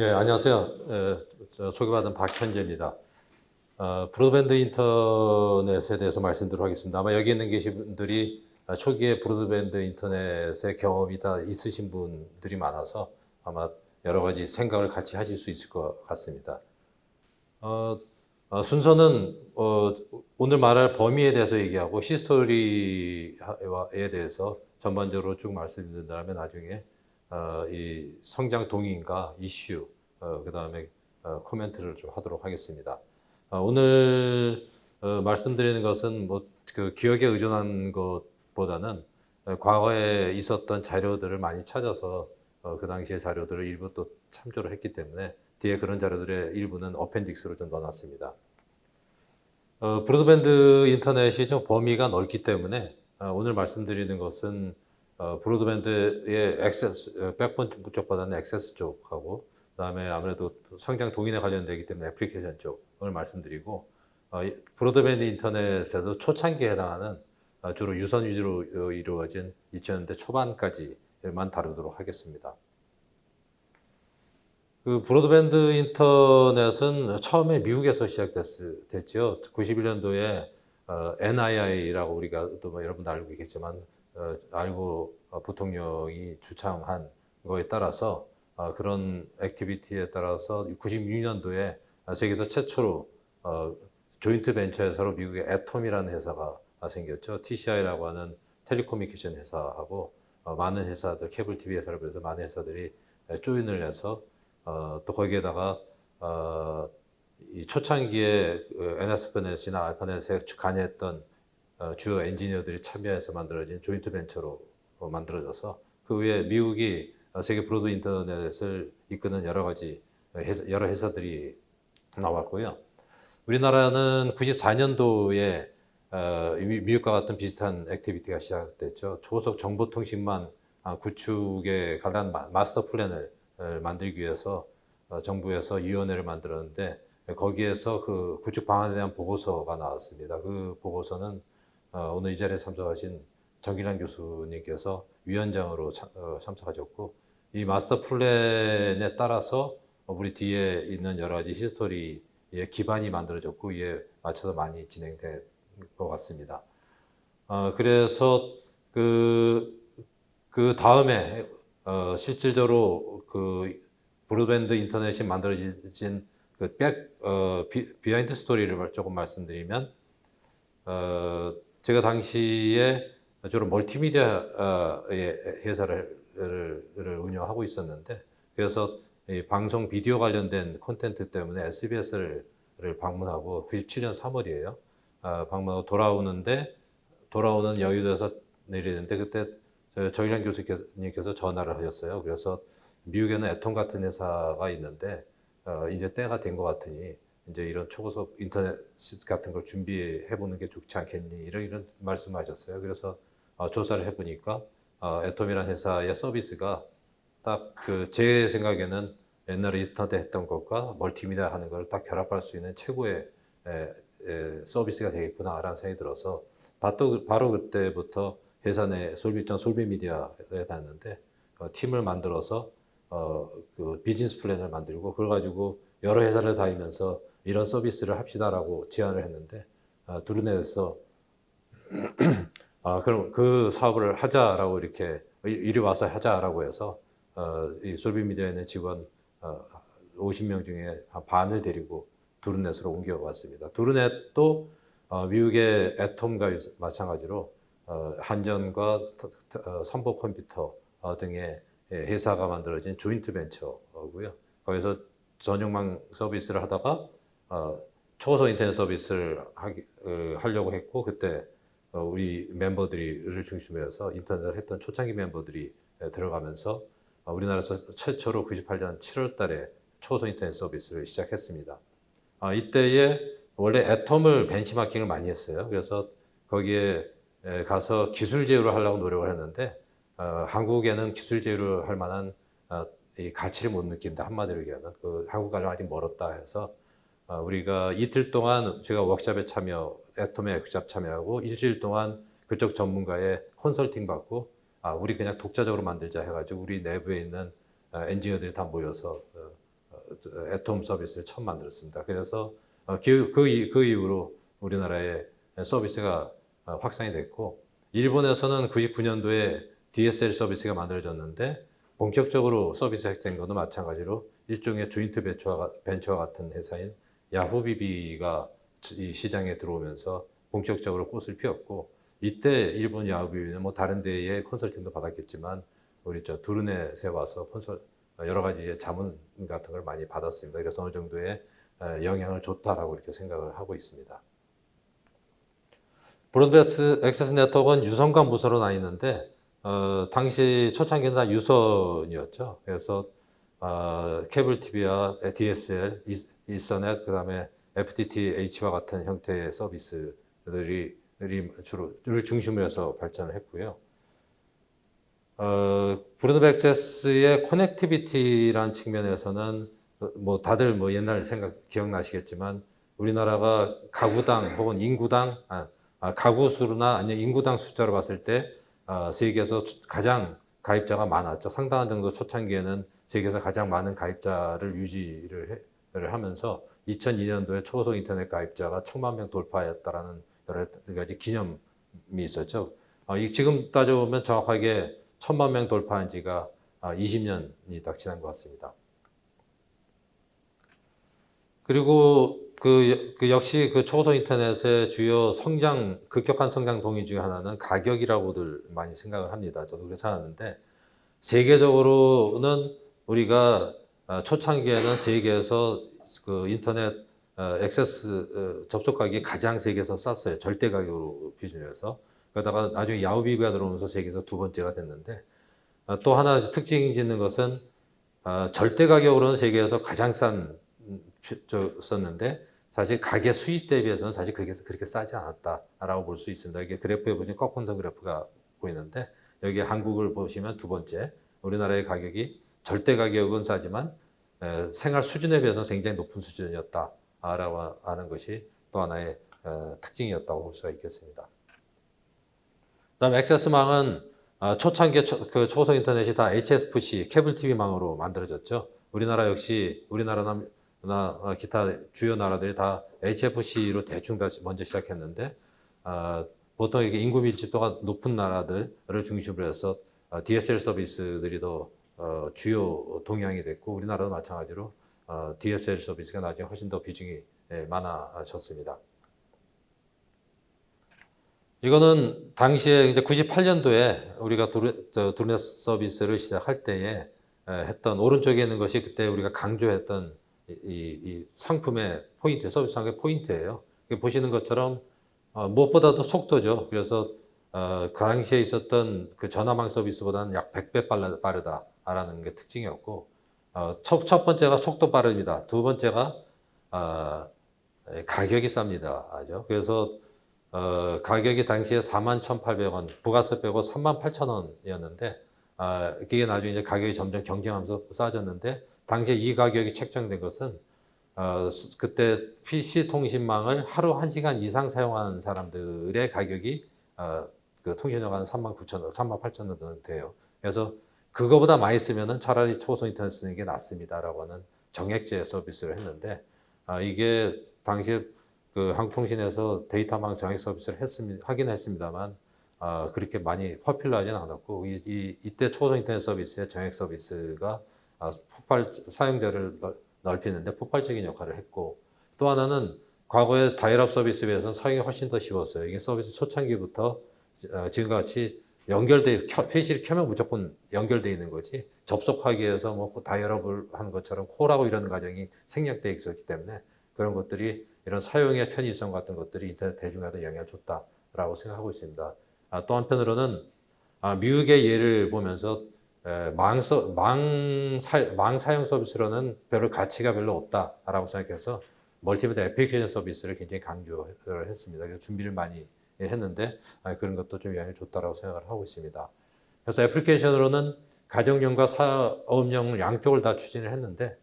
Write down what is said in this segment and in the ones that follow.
예, 안녕하세요. 에, 저 소개받은 박현재입니다. 어, 브로드밴드 인터넷에 대해서 말씀드리도록 하겠습니다. 아마 여기 있는 계신 분들이 초기에 브로드밴드 인터넷의 경험이 다 있으신 분들이 많아서 아마 여러 가지 생각을 같이 하실 수 있을 것 같습니다. 어, 어, 순서는 어, 오늘 말할 범위에 대해서 얘기하고 히스토리에 대해서 전반적으로 쭉 말씀드린다면 나중에 어, 이 성장 동인과 이슈, 어, 그 다음에 어, 코멘트를 좀 하도록 하겠습니다. 어, 오늘 어, 말씀드리는 것은 뭐 그 기억에 의존한 것보다는 어, 과거에 있었던 자료들을 많이 찾아서 어, 그 당시의 자료들을 일부 또 참조를 했기 때문에 뒤에 그런 자료들의 일부는 어펜딕스로 좀 넣어놨습니다. 어, 브로드밴드 인터넷이 좀 범위가 넓기 때문에 어, 오늘 말씀드리는 것은 어, broadband의 access, 어, backbone 쪽보다는 access 쪽하고 그다음에 아무래도 성장 동인에 관련되기 때문에 애플리케이션 쪽을 말씀드리고 어, 이 broadband 인터넷에도 초창기에 해당하는 어, 주로 유선 위주로 어, 이루어진 2000년대 초반까지만 다루도록 하겠습니다. 그 broadband 인터넷은 처음에 미국에서 시작됐죠. 91년도에 어, NII라고 우리가 또 뭐 여러분도 알고 있겠지만 어, 앨 고어 부통령이 주창한 거에 따라서 어, 그런 activity에 따라서 96년도에 세계에서 최초로 어, joint venture에서로 미국의 앳홈이라는 회사가 생겼죠. TCI라고 하는 telecommunication 회사하고 어, 많은 회사들, 케이블 TV 회사를 비롯해서 많은 회사들이 join을 해서 어, 또 거기에다가 초창기에 그 NSFNet이나 ARPANET에 관여했던 어, 주요 엔지니어들이 참여해서 만들어진 joint venture로 어, 만들어져서 그 외에 미국이 세계 broad 인터넷을 이끄는 여러 가지 회사, 여러 회사들이 나왔고요. 우리나라는 94년도에 어, 미국과 같은 비슷한 activity가 시작됐죠. 초고속 정보통신망 구축에 관한 master plan을 만들기 위해서 정부에서 위원회를 만들었는데 거기에서 그 구축 방안에 대한 보고서가 나왔습니다. 그 보고서는 어, 오늘 이 자리에 참석하신 정기란 교수님께서 위원장으로 참, 어, 참석하셨고 이 마스터 플랜에 따라서 우리 뒤에 있는 여러 가지 히스토리의 기반이 만들어졌고 이에 맞춰서 많이 진행된 것 같습니다. 어, 그래서 그, 그 다음에 어, 실질적으로 그 broadband 인터넷이 만들어진 그 백, 어, 비, behind story를 조금 말씀드리면 어, 제가 당시에 주로 멀티미디어의 회사를 운영하고 있었는데 그래서 방송 비디오 관련된 content 때문에 SBS를 방문하고 97년 3월이에요. 아, 방문하고 돌아오는데 돌아오는 여의도에서 내리는데 그때 정일환 교수님께서 전화를 하셨어요. 그래서 미국에는 애톰 같은 회사가 있는데 어, 이제 때가 된 것 같으니 이제 이런 초고속 인터넷 같은 걸 준비해 보는 게 좋지 않겠니 이런 이런 말씀하셨어요. 그래서 어, 조사를 해보니까 어, 애톰이라는 회사의 서비스가 딱 그 제 생각에는 옛날에 인스턴트 했던 것과 멀티미디어 하는 걸 딱 결합할 수 있는 최고의 에, 에, 서비스가 되겠구나라는 생각이 들어서 바로, 바로 그때부터 회사 내 솔비전 솔비미디어에 다녔는데 어, 팀을 만들어서 어, 그 비즈니스 플랜을 만들고 그걸 가지고 여러 회사를 다니면서 이런 서비스를 합시다라고 제안을 했는데 어, 두루넷에서 아, 그럼 그 사업을 하자라고 이렇게 이리 와서 하자라고 해서 어, 이 솔비미디어에 있는 직원 어, 50명 중에 반을 데리고 두루넷으로 옮겨왔습니다. 두루넷도 어, 미국의 애톰과 마찬가지로 어, 한전과 어, 삼보 컴퓨터 어, 등의 회사가 만들어진 조인트 벤처고요. 거기서 전용망 서비스를 하다가 어, 초고속 인터넷 서비스를 하기, 어, 하려고 했고 그때 어, 우리 멤버들이를 중심으로 해서 인터넷을 했던 초창기 멤버들이 들어가면서 어, 우리나라에서 최초로 98년 7월 달에 초고속 인터넷 서비스를 시작했습니다. 아, 이때에 원래 애톰을 벤치마킹을 많이 했어요. 그래서 거기에 가서 기술 제휴를 하려고 노력을 했는데 어, 한국에는 기술 제휴를 할 만한 어, 이 가치를 못 느낀다 한마디로 얘기하면 그 한국과는 아직 멀었다 해서 어, 우리가 이틀 동안 제가 워크샵에 참여, 애톰에 워크샵 참여하고 일주일 동안 그쪽 전문가의 컨설팅 받고 아 우리 그냥 독자적으로 만들자 해가지고 우리 내부에 있는 어, 엔지니어들이 다 모여서 어, 어, 애톰 서비스를 처음 만들었습니다. 그래서 어, 그, 그, 이- 그 이후로 우리나라의 서비스가 어, 확산이 됐고 일본에서는 99년도에 DSL 서비스가 만들어졌는데 본격적으로 서비스 핵된 것도 마찬가지로 일종의 조인트 벤처와 같은 회사인 야후비비가 이 시장에 들어오면서 본격적으로 꽃을 피웠고 이때 일본 야후비비는 뭐 다른 데에 컨설팅도 받았겠지만 우리 저 두르넷에 와서 컨설 여러 가지의 자문 같은 걸 많이 받았습니다. 그래서 어느 정도의 에, 영향을 줬다라고 이렇게 생각을 하고 있습니다. 브로드밴드 액세스 네트워크는 유선과 무선으로 나뉘는데 어, 당시 초창기는 다 유선이었죠. 그래서 어, 케이블 TV와 DSL, 이- 이서넷, 그 다음에 FTTH와 같은 형태의 서비스들이 들이 주로 를 중심으로 해서 발전을 했고요. 어, broadband access의 connectivity라는 측면에서는 어, 뭐 다들 뭐 옛날 생각 기억나시겠지만 우리나라가 가구당 혹은 인구당 아, 아, 가구 수나 아니면 인구당 숫자로 봤을 때 아, 세계에서 초- 가장 가입자가 많았죠. 상당한 정도 초창기에는 세계에서 가장 많은 가입자를 유지를 해- 를 하면서 2002년도에 초소 인터넷 가입자가 천만 명 돌파했다라는 여러 가지 기념이 있었죠. 어, 이 지금 따져보면 정확하게 천만 명 돌파한 지가 아, 20년이 딱 지난 것 같습니다. 그리고 그, 그 역시 그 초소 인터넷의 주요 성장, 급격한 성장 동기 중에 하나는 가격이라고들 많이 생각을 합니다. 저도 그렇게 생각하는데, 세계적으로는 우리가 어, 초창기에는 세계에서 그 인터넷 어, 액세스 어, 접속 가격이 가장 세계에서 쌌어요. 절대 가격으로 기준해서. 그러다가 나중에 야후비가 들어오면서 세계에서 두 번째가 됐는데, 어, 또 하나 특징이 있는 것은 어, 절대 가격으로는 세계에서 가장 싼 음, 썼는데 사실 가계 수익 대비해서는 사실 그렇게, 그렇게 싸지 않았다라고 볼 수 있습니다. 이게 그래프에 보시면 꺾은선 그래프가 보이는데 여기 한국을 보시면 두 번째 우리나라의 가격이 절대 가격은 싸지만 에, 생활 수준에 비해서 굉장히 높은 수준이었다라고 하는 것이 또 하나의 어, 특징이었다고 볼 수가 있겠습니다. 그다음 액세스망은 아, 초창기 초, 그 초소 인터넷이 다 HFC 케이블 TV망으로 만들어졌죠. 우리나라 역시 우리나라나 나 어, 기타 주요 나라들이 다 HFC로 대충 다 먼저 시작했는데 아, 보통 이게 인구 밀집도가 높은 나라들을 중심으로 해서 어, DSL 서비스들이 더 어, 주요 동향이 됐고 우리나라도 마찬가지로 어, DSL 서비스가 나중에 훨씬 더 비중이 예, 많아졌습니다. 이거는 당시에 이제 98년도에 우리가 두르넷 서비스를 시작할 때에 에, 했던 오른쪽에 있는 것이 그때 우리가 강조했던 이, 이, 이 상품의 포인트, 서비스 상의 포인트예요. 보시는 것처럼 어, 무엇보다도 속도죠. 그래서 어, 그 당시에 있었던 그 전화망 서비스보다는 약 100배 빨라, 빠르다 라는 게 특징이었고 어, 첫, 첫 번째가 속도 빠릅니다. 두 번째가 어, 가격이 쌉니다. 아죠. 그래서 어, 가격이 당시에 41,800원, 부가세 빼고 38,000원이었는데, 아, 그게 나중에 이제 가격이 점점 경쟁하면서 싸졌는데, 당시에 이 가격이 책정된 것은, 어, 수- 그때 PC 통신망을 하루 1시간 이상 사용하는 사람들의 가격이, 어, 그 통신료가 한 39,000원, 38,000원 정도 돼요. 그래서 그거보다 많이 쓰면은 차라리 초소 인터넷 쓰는 게 낫습니다라고 하는 정액제 서비스를 했는데, 아, 이게 당시에 그 한국통신에서 데이터망 정액 서비스를 했습니다. 하긴 했습니다만 아, 그렇게 많이 퍼퓰러하지는 않았고 이, 이, 이때 초소 인터넷 서비스의 정액 서비스가 아, 폭발 사용자를 넓- 넓히는데 폭발적인 역할을 했고 또 하나는 과거의 다이얼업 서비스에 비해서는 사용이 훨씬 더 쉬웠어요. 이게 서비스 초창기부터 어, 지금과 같이 연결돼 켜, 회시를 켜면 무조건 연결돼 있는 거지 접속하기 위해서 뭐 다이얼업을 하는 것처럼 콜하고 이런 과정이 생략돼 있었기 때문에 그런 것들이 이런 사용의 편의성 같은 것들이 인터넷 대중화에 영향을 줬다라고 생각하고 있습니다. 아, 또 한편으로는 아, 미국의 예를 보면서 에, 망, 서, 망, 사, 망 사용 서비스로는 별로 가치가 별로 없다라고 생각해서 멀티미디어 애플리케이션 서비스를 굉장히 강조를 했습니다. 그래서 준비를 많이 했는데 아, 그런 것도 좀 영향을 줬다라고 생각을 하고 있습니다. 그래서 애플리케이션으로는 가정용과 사업용 양쪽을 다 추진을 했는데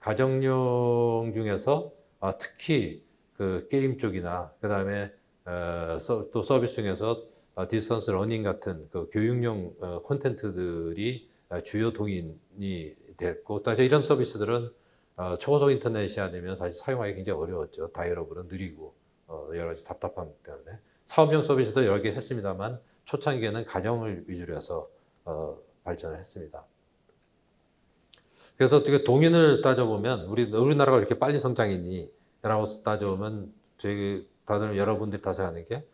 가정용 중에서 아, 특히 그 게임 쪽이나 그 다음에 어, 서- 또 서비스 중에서 어, distance learning 같은 그 교육용 어, 콘텐츠들이 어, 주요 동인이 됐고 또 이런 서비스들은 어, 초고속 인터넷이 아니면 사실 사용하기 굉장히 어려웠죠. dial-up은 느리고 어, 여러 가지 답답함 때문에 사업용 서비스도 여러 개 했습니다만 초창기에는 가정을 위주로 해서 어, 발전을 했습니다. 그래서 어떻게 동인을 따져보면 우리 우리나라가 이렇게 빨리 성장했니? 라고 따져보면 저희 다들 여러분들이 다 생각하는 게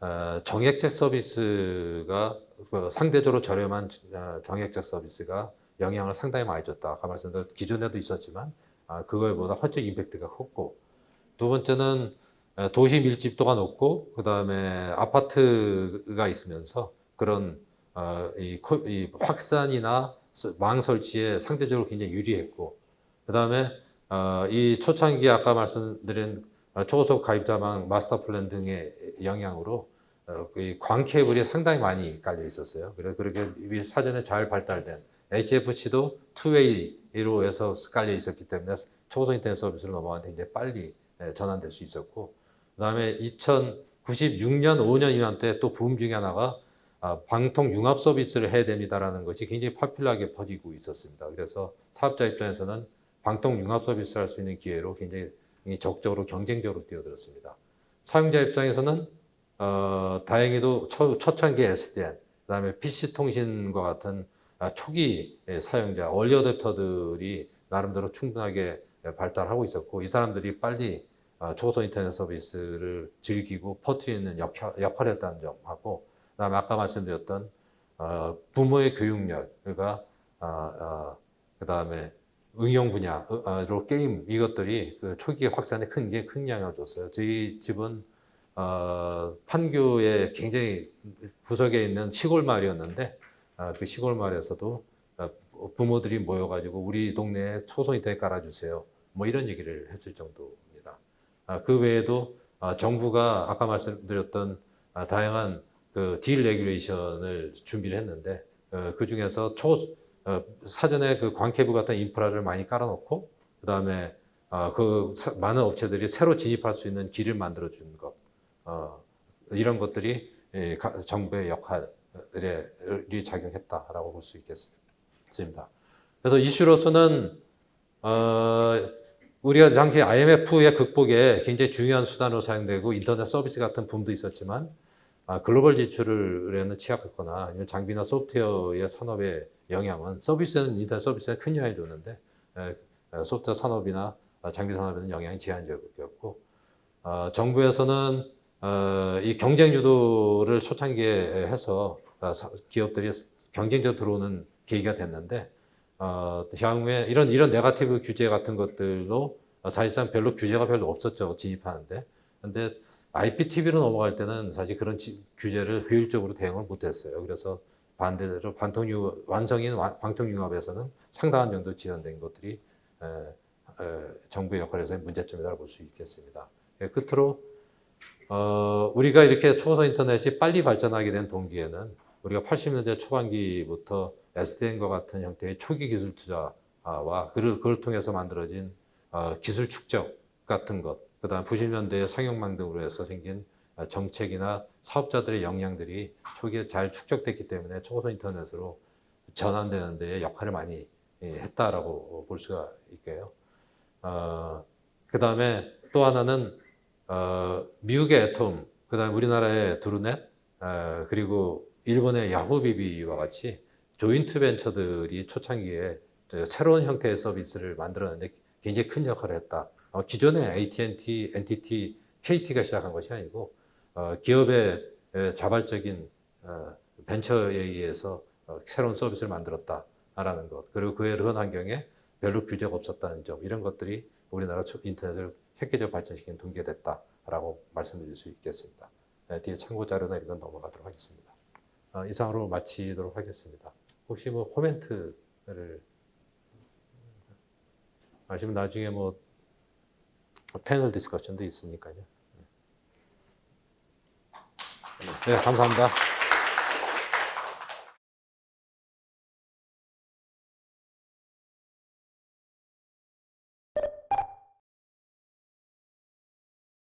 어, 정액제 서비스가 그 상대적으로 저렴한 어, 정액제 서비스가 영향을 상당히 많이 줬다. 아까 말씀드린 기존에도 있었지만 아, 그거보다 훨씬 임팩트가 컸고 두 번째는 에, 도시 밀집도가 높고 그 다음에 아파트가 있으면서 그런 어, 이, 확산이나 스- 망 설치에 상대적으로 굉장히 유리했고 그 다음에 어, 이 초창기 아까 말씀드린 어, 초고속 가입자망 마스터 플랜 등의 영향으로 어, 이 광케이블이 상당히 많이 깔려 있었어요. 그래서 그렇게 사전에 잘 발달된 HFC도 two-way로 해서 깔려 있었기 때문에 초고속 인터넷 서비스로 넘어가는데 이제 빨리 예, 전환될 수 있었고 그다음에 2006년 5년 이맘때 또 붐 중에 하나가 아, 방통 융합 서비스를 해야 됩니다라는 것이 굉장히 popular하게 퍼지고 있었습니다. 그래서 사업자 입장에서는 방통 융합 서비스를 할 수 있는 기회로 굉장히 적극적으로 경쟁적으로 뛰어들었습니다. 사용자 입장에서는 어, 다행히도 초, 초창기 SDN, 그다음에 PC 통신과 같은 아, 초기 예, 사용자, 얼리 어댑터들이 나름대로 충분하게 예, 발달하고 있었고 이 사람들이 빨리 아, 초고속 인터넷 서비스를 즐기고 퍼뜨리는 역할, 했다는 점하고 그다음에 아까 말씀드렸던 어, 부모의 그러니까 아, 아, 그다음에 응용 분야로 게임 이것들이 그 초기 확산에 큰 게 큰 영향을 줬어요. 저희 집은 어, 판교에 굉장히 구석에 있는 시골 마을이었는데 아, 그 시골 마을에서도 아, 부모들이 모여가지고 우리 동네에 초소 인터넷 깔아주세요. 뭐 이런 얘기를 했을. 아, 그 외에도 아, 정부가 아까 말씀드렸던 아, 다양한 그 deregulation을 준비를 했는데 어, 그 중에서 초 어, 사전에 그 광케이블 같은 인프라를 많이 깔아놓고 그 다음에 어, 그 사- 많은 업체들이 새로 진입할 수 있는 길을 만들어 주는 것 어, 이런 것들이 예, 가- 정부의 역할이 작용했다라고 볼 수 있겠습니다. 그래서 이슈로서는 어, 우리가 당시 IMF의 극복에 굉장히 중요한 수단으로 사용되고 인터넷 서비스 같은 붐도 있었지만 아, 글로벌 지출에는 취약했거나 아니면 장비나 소프트웨어의 산업의 영향은 서비스는 인터넷 서비스에 큰 영향을 줬는데 에, 에, 소프트웨어 산업이나 아, 장비 산업에는 영향이 제한적이었고 어, 정부에서는 어, 이 경쟁 유도를 초창기에 해서 어, 사- 기업들이 경쟁적으로 들어오는 계기가 됐는데 어, 향후에 이런 이런 네가티브 규제 같은 것들도 어, 사실상 별로 규제가 별로 없었죠 진입하는데 근데 IPTV로 넘어갈 때는 사실 그런 지- 규제를 효율적으로 대응을 못했어요. 그래서 반대로 반통유 완성인 완- 방통융합에서는 상당한 정도 지연된 것들이 에, 에, 정부의 역할에서의 문제점이라고 볼 수 있겠습니다. 예, 끝으로 어, 우리가 이렇게 초고속 인터넷이 빨리 발전하게 된 동기에는 우리가 80년대 초반기부터 SDN과 같은 형태의 초기 기술 투자와 그를, 그걸 통해서 만들어진 어, 기술 축적 같은 것, 그 다음 90년대의 상용망 등으로 해서 생긴 어, 정책이나 사업자들의 역량들이 초기에 잘 축적됐기 때문에 초고속 인터넷으로 전환되는 데 역할을 많이 예, 했다라고 볼 수가 있게요. 어, 그 다음에 또 하나는 어, 미국의 애톰, 그 다음에 우리나라의 드루넷, 어, 그리고 일본의 야후비비와 같이 조인트 벤처들이 초창기에 저 새로운 형태의 서비스를 만들어내는데 굉장히 큰 역할을 했다. 어, 기존의 AT&T, NTT, KT가 시작한 것이 아니고 어, 기업의 에, 자발적인 어, 벤처에 의해서 어, 새로운 서비스를 만들었다라는 것. 그리고 그의 그런 환경에 별로 규제가 없었다는 점. 이런 것들이 우리나라 초- 인터넷을 획기적으로 발전시킨 동기가 됐다라고 말씀드릴 수 있겠습니다. 네, 뒤에 참고 자료나 이런 건 넘어가도록 하겠습니다. 어, 이상으로 마치도록 하겠습니다. 혹시 뭐 코멘트를 아시면 나중에 뭐 패널 디스커션도 있으니까요. 네, 감사합니다.